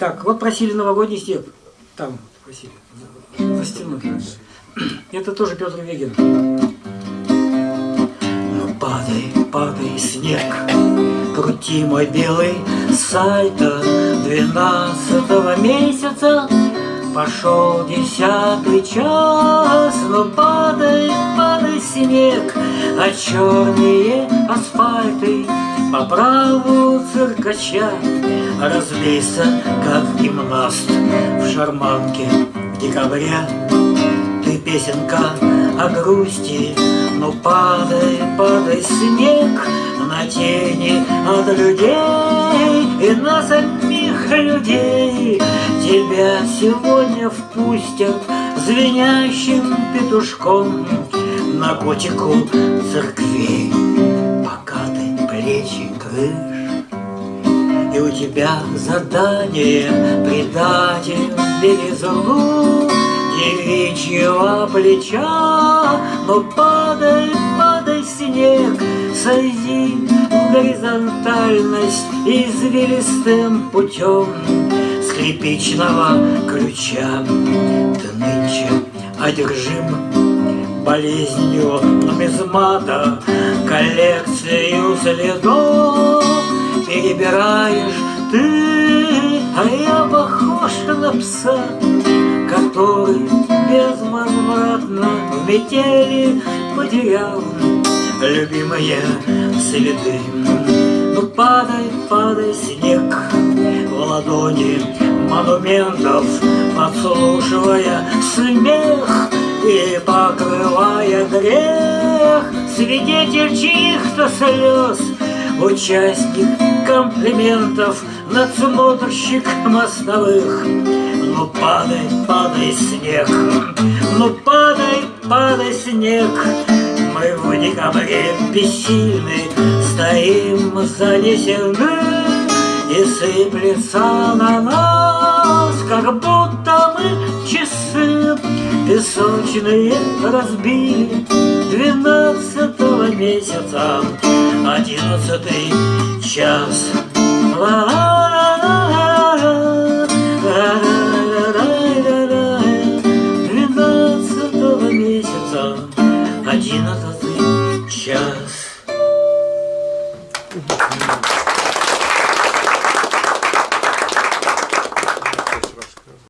Так, вот просили новогодний степ. Там просили. За, стеной. Это тоже Петр Вегин. Ну падай, падай, снег, крути мой белый сайта двенадцатого месяца. Пошел десятый час, но падай, падай снег, а черные асфальты по праву циркача Разлейся, как гимнаст в шарманке декабря Ты песенка о грусти, но падай, падай снег На тени от людей и на самих людей. Тебя сегодня впустят звенящим петушком На котику церквей плечи крыш. И у тебя задание предатель белизну девичьего плеча, Но падай, падай снег, сойди в горизонтальность Извилистым путем скрипичного ключа. Ты нынче одержим болезнью нумизмата коллекцию следов Перебираешь ты, а я похож на пса Который безвозвратно в метели потерял Любимые следы. Ну падай, падай, снег в ладони монументов Подслушивая смех Свидетель чьих-то слез Участник комплиментов Надсмотрщик мостовых. Ну падай, падай снег Ну падай, падай снег. Мы в декабре бессильны Стоим занесены И сыплется на нас Как будто мы часы Песочные разбили двенадцатого месяца, одиннадцатый час. Двенадцатого месяца, одиннадцатый час.